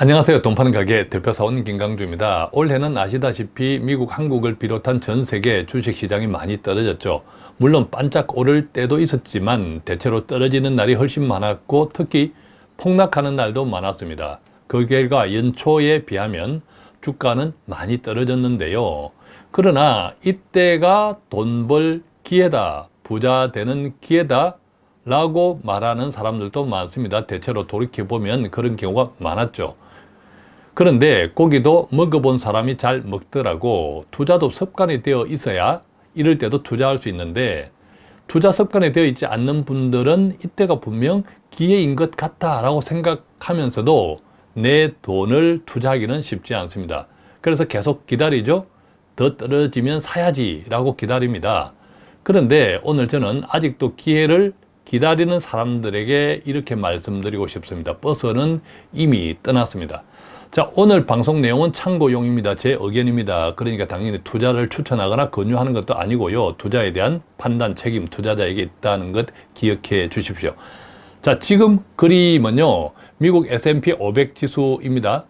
안녕하세요. 돈 파는 가게 대표사원 김강주입니다. 올해는 아시다시피 미국, 한국을 비롯한 전 세계 주식시장이 많이 떨어졌죠. 물론 반짝 오를 때도 있었지만 대체로 떨어지는 날이 훨씬 많았고 특히 폭락하는 날도 많았습니다. 그 결과 연초에 비하면 주가는 많이 떨어졌는데요. 그러나 이때가 돈 벌 기회다, 부자 되는 기회다 라고 말하는 사람들도 많습니다. 대체로 돌이켜보면 그런 경우가 많았죠. 그런데 고기도 먹어본 사람이 잘 먹더라고 투자도 습관이 되어 있어야 이럴 때도 투자할 수 있는데 투자 습관이 되어 있지 않는 분들은 이때가 분명 기회인 것 같다 라고 생각하면서도 내 돈을 투자하기는 쉽지 않습니다. 그래서 계속 기다리죠. 더 떨어지면 사야지 라고 기다립니다. 그런데 오늘 저는 아직도 기회를 기다리는 사람들에게 이렇게 말씀드리고 싶습니다. 버스는 이미 떠났습니다. 자 오늘 방송 내용은 참고용입니다. 제 의견입니다. 그러니까 당연히 투자를 추천하거나 권유하는 것도 아니고요. 투자에 대한 판단 책임 투자자에게 있다는 것 기억해 주십시오. 자 지금 그림은요. 미국 S&P 500 지수입니다.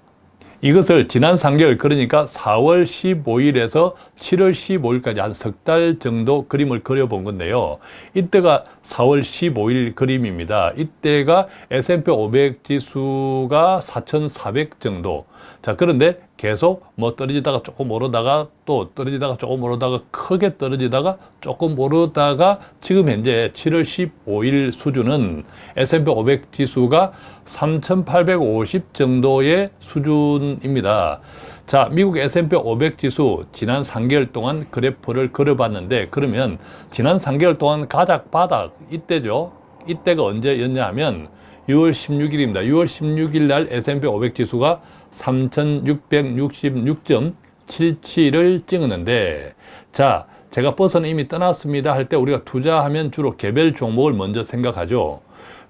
이것을 지난 3개월 그러니까 4월 15일에서 7월 15일까지 한 석 달 정도 그림을 그려본 건데요. 이때가 4월 15일 그림입니다. 이때가 S&P 500 지수가 4,400 정도. 자 그런데 계속 뭐 떨어지다가 조금 오르다가 또 떨어지다가 조금 오르다가 크게 떨어지다가 조금 오르다가 지금 현재 7월 15일 수준은 S&P 500 지수가 3,850 정도의 수준입니다. 자, 미국 S&P 500 지수 지난 3개월 동안 그래프를 그려봤는데 그러면 지난 3개월 동안 가작 바닥 이때죠. 이때가 언제였냐 하면 6월 16일입니다. 6월 16일 날 S&P 500 지수가 3,666.77을 찍었는데 자 제가 버스는 이미 떠났습니다 할 때 우리가 투자하면 주로 개별 종목을 먼저 생각하죠.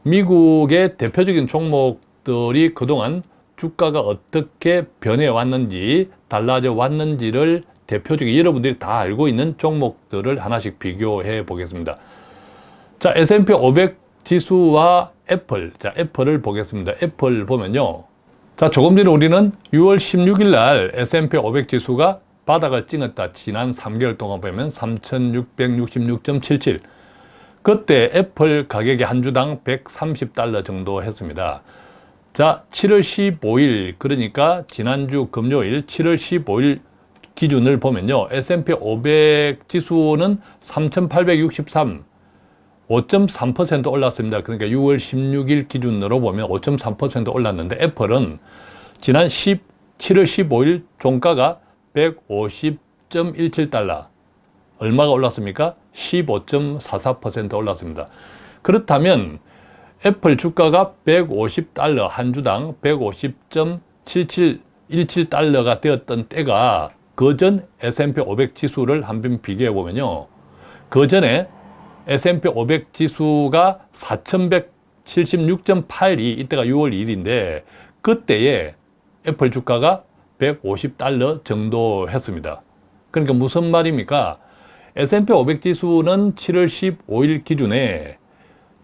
미국의 대표적인 종목들이 그동안 주가가 어떻게 변해왔는지 달라져 왔는지를 대표적인 여러분들이 다 알고 있는 종목들을 하나씩 비교해 보겠습니다. 자 S&P 500 지수와 애플 자 애플을 보겠습니다. 애플 보면요. 자, 조금 전에 우리는 6월 16일 날 S&P 500 지수가 바닥을 찍었다. 지난 3개월 동안 보면 3,666.77. 그때 애플 가격이 한 주당 130달러 정도 했습니다. 자, 7월 15일 그러니까 지난주 금요일 7월 15일 기준을 보면요. S&P 500 지수는 3,863 5.3% 올랐습니다. 그러니까 6월 16일 기준으로 보면 5.3% 올랐는데 애플은 지난 10, 7월 15일 종가가 150.17달러 얼마가 올랐습니까? 15.44% 올랐습니다. 그렇다면 애플 주가가 150달러 한 주당 150.7717달러가 되었던 때가 그전 S&P 500 지수를 한번 비교해 보면요. 그전에 S&P 500 지수가 4,176.82 이때가 6월 1일인데 그때에 애플 주가가 150달러 정도 했습니다. 그러니까 무슨 말입니까? S&P 500 지수는 7월 15일 기준에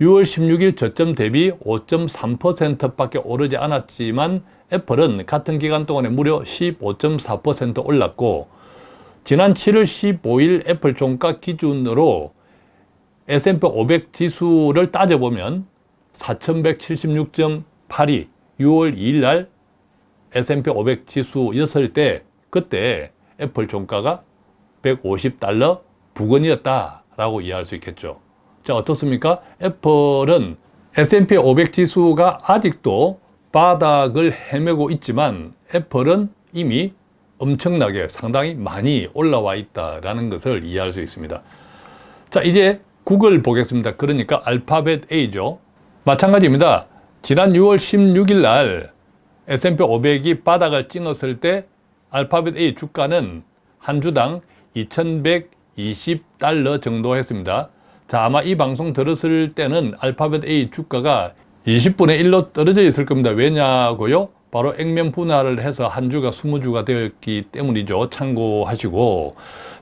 6월 16일 저점 대비 5.3%밖에 오르지 않았지만 애플은 같은 기간 동안에 무려 15.4% 올랐고 지난 7월 15일 애플 종가 기준으로 S&P 500 지수를 따져보면 4176.82 6월 2일 날 S&P 500 지수였을 때 그때 애플 종가가 150달러 부근이었다라고 이해할 수 있겠죠. 자 어떻습니까? 애플은 S&P 500 지수가 아직도 바닥을 헤매고 있지만 애플은 이미 엄청나게 상당히 많이 올라와 있다는 것을 이해할 수 있습니다. 자 이제 구글 보겠습니다. 그러니까 알파벳 A죠. 마찬가지입니다. 지난 6월 16일 날 S&P 500이 바닥을 찍었을 때 알파벳 A 주가는 한 주당 2120달러 정도 했습니다. 자 아마 이 방송 들었을 때는 알파벳 A 주가가 20분의 1로 떨어져 있을 겁니다. 왜냐고요? 바로 액면 분할을 해서 한 주가 20주가 되었기 때문이죠. 참고하시고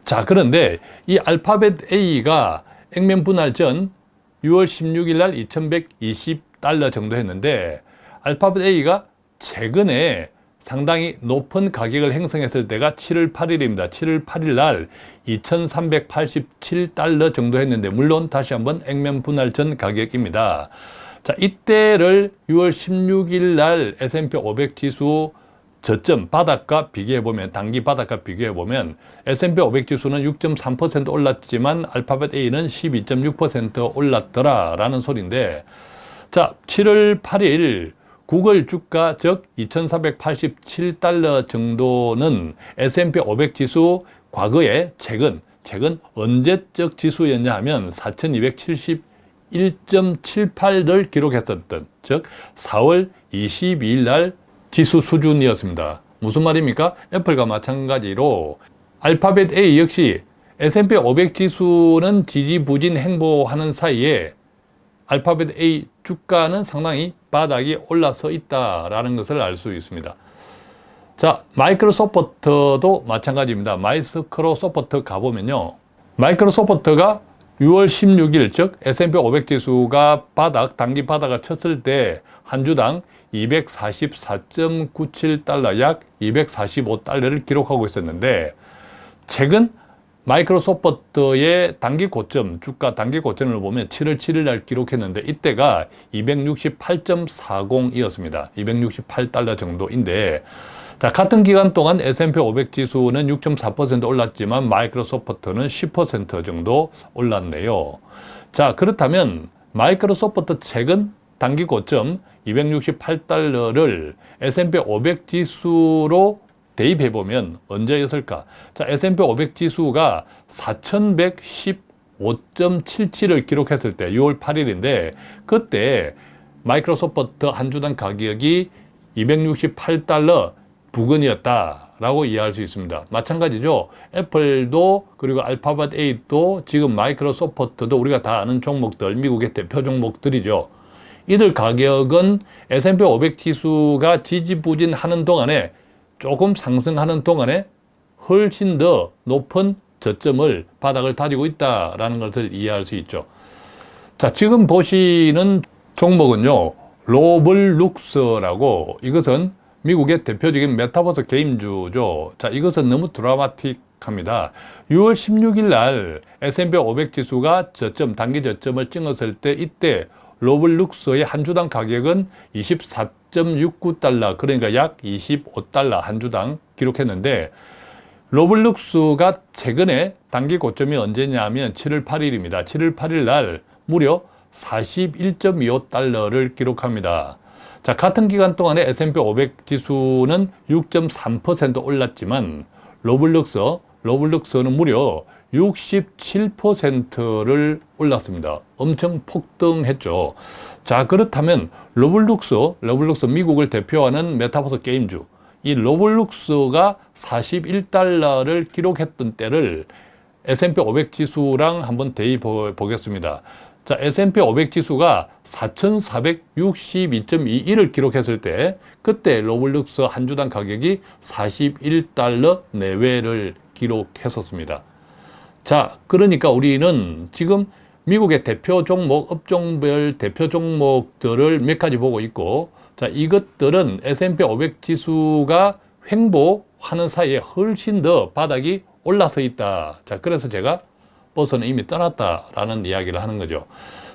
자 그런데 이 알파벳 A가 액면 분할 전 6월 16일 날 2120달러 정도 했는데 알파벳 A가 최근에 상당히 높은 가격을 행성했을 때가 7월 8일입니다. 7월 8일 날 2387달러 정도 했는데 물론 다시 한번 액면 분할 전 가격입니다. 자, 이때를 6월 16일 날 S&P 500 지수 저점 바닥과 비교해 보면 단기 바닥과 비교해 보면 S&P 500 지수는 6.3% 올랐지만 알파벳 A는 12.6% 올랐더라 라는 소리인데 자, 7월 8일 구글 주가 즉 2487달러 정도는 S&P 500 지수 과거에 최근 최근 언제적 지수였냐 하면 4271.78를 기록했었던 즉 4월 22일 날 지수 수준이었습니다. 무슨 말입니까? 애플과 마찬가지로 알파벳 A 역시 S&P 500 지수는 지지부진 행보하는 사이에 알파벳 A 주가는 상당히 바닥이 올라서 있다라는 것을 알 수 있습니다. 자, 마이크로소프트도 마찬가지입니다. 마이크로소프트 가보면요. 마이크로소프트가 6월 16일 즉 S&P 500 지수가 바닥, 단기 바닥을 쳤을 때 한 주당 244.97달러 약 245달러를 기록하고 있었는데 최근 마이크로소프트의 단기 고점, 주가 단기 고점을 보면 7월 7일 날 기록했는데 이때가 268.40이었습니다. 268달러 정도인데 자, 같은 기간 동안 S&P 500 지수는 6.4% 올랐지만 마이크로소프트는 10% 정도 올랐네요. 자, 그렇다면 마이크로소프트 최근 단기 고점 268달러를 S&P 500 지수로 대입해 보면 언제였을까? 자, S&P 500 지수가 4115.77을 기록했을 때 6월 8일인데 그때 마이크로소프트 한 주당 가격이 268달러 부근이었다라고 이해할 수 있습니다. 마찬가지죠. 애플도 그리고 알파벳 8도 지금 마이크로소프트도 우리가 다 아는 종목들, 미국의 대표 종목들이죠. 이들 가격은 S&P 500 지수가 지지부진하는 동안에 조금 상승하는 동안에 훨씬 더 높은 저점을 바닥을 다지고 있다는 것을 이해할 수 있죠. 자, 지금 보시는 종목은요. 로블룩스라고 이것은 미국의 대표적인 메타버스 게임주죠. 자, 이것은 너무 드라마틱합니다. 6월 16일 날 S&P 500 지수가 저점, 단기 저점을 찍었을 때 이때 로블룩스의 한 주당 가격은 24.69달러 그러니까 약 25달러 한 주당 기록했는데 로블룩스가 최근에 단기 고점이 언제냐면 7월 8일입니다. 7월 8일 날 무려 41.25달러를 기록합니다. 자, 같은 기간 동안에 S&P 500 지수는 6.3% 올랐지만 로블록스, 로블록스는 무려 67%를 올랐습니다. 엄청 폭등했죠. 자 그렇다면 로블록스, 로블록스 미국을 대표하는 메타버스 게임주 이 로블록스가 41달러를 기록했던 때를 S&P 500 지수랑 한번 대입 보겠습니다. 자, S&P 500 지수가 4,462.21을 기록했을 때 그때 로블룩스 한 주당 가격이 41달러 내외를 기록했었습니다. 자, 그러니까 우리는 지금 미국의 대표 종목, 업종별 대표 종목들을 몇 가지 보고 있고 자, 이것들은 S&P 500 지수가 횡보하는 사이에 훨씬 더 바닥이 올라서 있다. 자, 그래서 제가 버스는 이미 떠났다라는 이야기를 하는 거죠.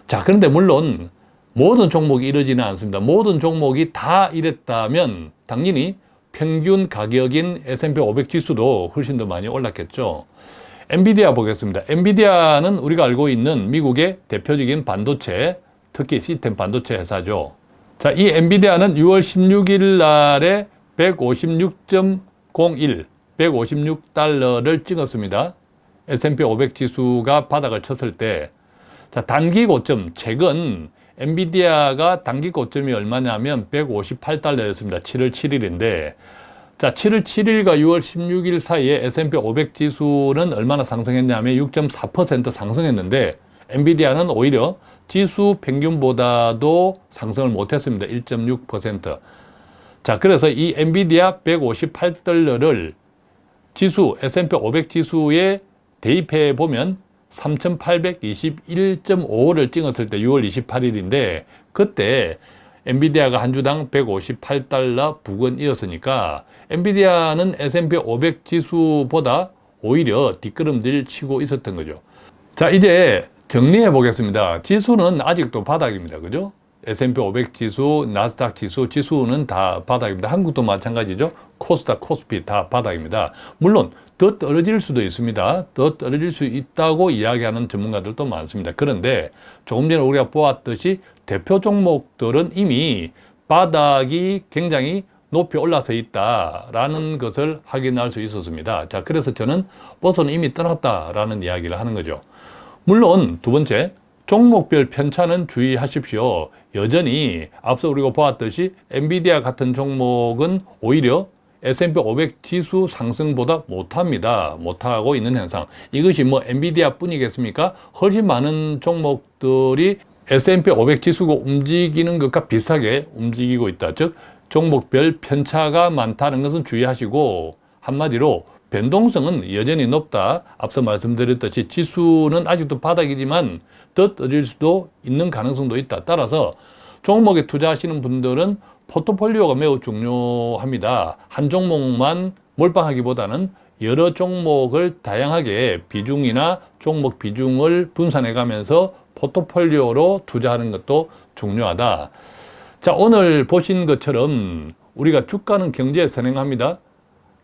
자, 그런데 물론 모든 종목이 이러지는 않습니다. 모든 종목이 다 이랬다면 당연히 평균 가격인 S&P 500 지수도 훨씬 더 많이 올랐겠죠. 엔비디아 보겠습니다. 엔비디아는 우리가 알고 있는 미국의 대표적인 반도체, 특히 시스템 반도체 회사죠. 자, 이 엔비디아는 6월 16일 날에 156.01, 156달러를 찍었습니다. S&P 500 지수가 바닥을 쳤을 때, 자, 단기 고점, 최근 엔비디아가 단기 고점이 얼마냐면 158달러였습니다. 7월 7일인데, 자, 7월 7일과 6월 16일 사이에 S&P 500 지수는 얼마나 상승했냐면 6.4% 상승했는데 엔비디아는 오히려 지수 평균보다도 상승을 못했습니다. 1.6%. 자, 그래서 이 엔비디아 158달러를 지수, S&P 500 지수에 대입해 보면 3,821.5를 찍었을 때 6월 28일인데 그때 엔비디아가 한 주당 158달러 부근이었으니까 엔비디아는 S&P 500 지수보다 오히려 뒷걸음질 치고 있었던 거죠. 자 이제 정리해 보겠습니다. 지수는 아직도 바닥입니다. 그죠? S&P 500 지수, 나스닥 지수, 지수는 다 바닥입니다. 한국도 마찬가지죠. 코스닥, 코스피 다 바닥입니다. 물론 더 떨어질 수도 있습니다. 더 떨어질 수 있다고 이야기하는 전문가들도 많습니다. 그런데 조금 전에 우리가 보았듯이 대표 종목들은 이미 바닥이 굉장히 높이 올라서 있다라는 것을 확인할 수 있었습니다. 자, 그래서 저는 버스는 이미 떠났다라는 이야기를 하는 거죠. 물론 두 번째, 종목별 편차는 주의하십시오. 여전히 앞서 우리가 보았듯이 엔비디아 같은 종목은 오히려 S&P 500 지수 상승보다 못합니다. 못하고 있는 현상. 이것이 뭐 엔비디아 뿐이겠습니까? 훨씬 많은 종목들이 S&P 500 지수가 움직이는 것과 비슷하게 움직이고 있다. 즉 종목별 편차가 많다는 것은 주의하시고 한마디로 변동성은 여전히 높다. 앞서 말씀드렸듯이 지수는 아직도 바닥이지만 더 떨어질 수도 있는 가능성도 있다. 따라서 종목에 투자하시는 분들은 포트폴리오가 매우 중요합니다. 한 종목만 몰빵하기보다는 여러 종목을 다양하게 비중이나 종목 비중을 분산해 가면서 포트폴리오로 투자하는 것도 중요하다. 자, 오늘 보신 것처럼 우리가 주가는 경제에 선행합니다.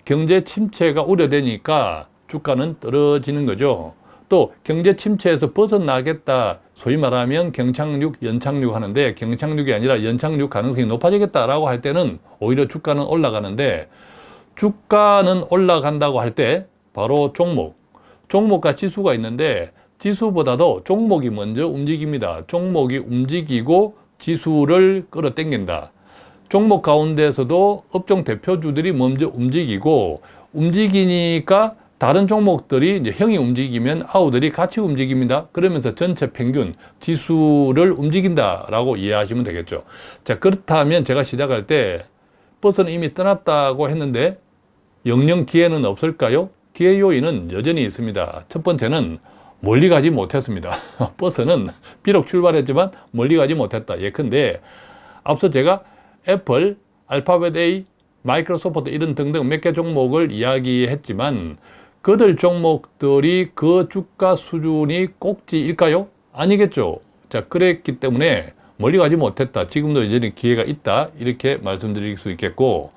경제 침체가 우려되니까 주가는 떨어지는 거죠. 또 경제 침체에서 벗어나겠다 소위 말하면 경착륙, 연착륙 하는데 경착륙이 아니라 연착륙 가능성이 높아지겠다라고 할 때는 오히려 주가는 올라가는데 주가는 올라간다고 할 때 바로 종목, 종목과 지수가 있는데 지수보다도 종목이 먼저 움직입니다. 종목이 움직이고 지수를 끌어당긴다. 종목 가운데서도 업종 대표주들이 먼저 움직이고 움직이니까 다른 종목들이 이제 형이 움직이면 아우들이 같이 움직입니다. 그러면서 전체 평균 지수를 움직인다라고 이해하시면 되겠죠. 자, 그렇다면 제가 시작할 때 버스는 이미 떠났다고 했는데 영영 기회는 없을까요? 기회 요인은 여전히 있습니다. 첫 번째는 멀리 가지 못했습니다. 버스는 비록 출발했지만 멀리 가지 못했다. 예컨대 앞서 제가 애플, 알파벳 A, 마이크로소프트 이런 등등 몇 개 종목을 이야기했지만 그들 종목들이 그 주가 수준이 꼭지일까요? 아니겠죠. 자, 그랬기 때문에 멀리 가지 못했다. 지금도 여전히 기회가 있다. 이렇게 말씀드릴 수 있겠고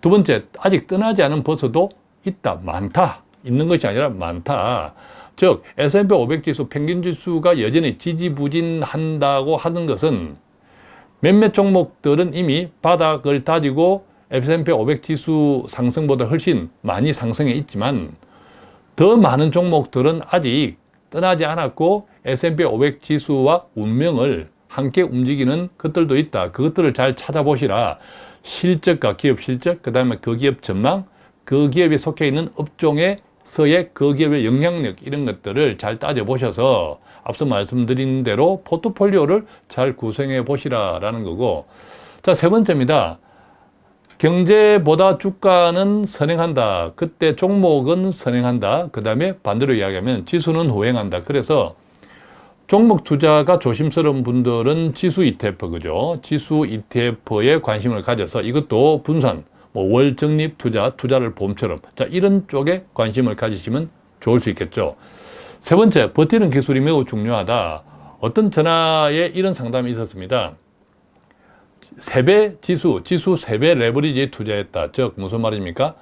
두 번째, 아직 떠나지 않은 버스도 있다. 많다. 있는 것이 아니라 많다. 즉 S&P 500 지수 평균 지수가 여전히 지지부진한다고 하는 것은 몇몇 종목들은 이미 바닥을 다지고 S&P 500 지수 상승보다 훨씬 많이 상승해 있지만 더 많은 종목들은 아직 떠나지 않았고 S&P 500 지수와 운명을 함께 움직이는 것들도 있다. 그것들을 잘 찾아보시라. 실적과 기업 실적, 그 다음에 그 기업 전망, 그 기업에 속해 있는 업종에서의 그 기업의 영향력 이런 것들을 잘 따져보셔서 앞서 말씀드린 대로 포트폴리오를 잘 구성해 보시라라는 거고 자, 세 번째입니다. 경제보다 주가는 선행한다. 그때 종목은 선행한다. 그 다음에 반대로 이야기하면 지수는 호행한다. 그래서 종목 투자가 조심스러운 분들은 지수 ETF, 그죠? 지수 ETF에 관심을 가져서 이것도 분산, 뭐 월 적립 투자, 투자를 봄처럼. 자, 이런 쪽에 관심을 가지시면 좋을 수 있겠죠. 세 번째, 버티는 기술이 매우 중요하다. 어떤 전화에 이런 상담이 있었습니다. 세배 지수, 지수 세배 레버리지에 투자했다. 즉 무슨 말입니까?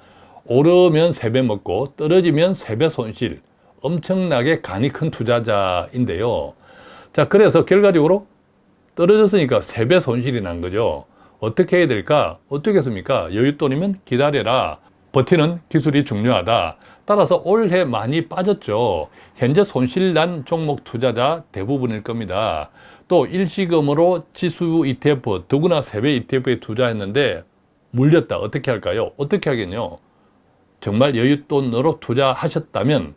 오르면 세배 먹고 떨어지면 세배 손실. 엄청나게 간이 큰 투자자인데요. 자, 그래서 결과적으로 떨어졌으니까 세배 손실이 난 거죠. 어떻게 해야 될까? 어떻겠습니까? 여윳돈이면 기다려라. 버티는 기술이 중요하다. 따라서 올해 많이 빠졌죠. 현재 손실 난 종목 투자자 대부분일 겁니다. 또 일시금으로 지수 ETF, 더구나 세배 ETF에 투자했는데 물렸다. 어떻게 할까요? 어떻게 하겠냐? 정말 여윳돈으로 투자하셨다면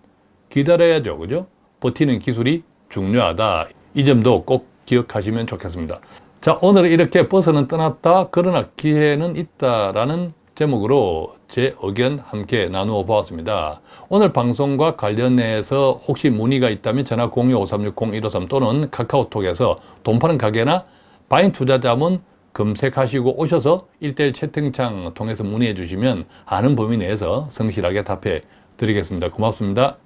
기다려야죠. 그죠? 버티는 기술이 중요하다. 이 점도 꼭 기억하시면 좋겠습니다. 자, 오늘 이렇게 버스는 떠났다. 그러나 기회는 있다라는 제목으로 제 의견 함께 나누어 보았습니다. 오늘 방송과 관련해서 혹시 문의가 있다면 전화 02-5360-153 또는 카카오톡에서 돈 파는 가게나 바인 투자자문 검색하시고 오셔서 일대일 채팅창 통해서 문의해 주시면 아는 범위 내에서 성실하게 답해 드리겠습니다. 고맙습니다.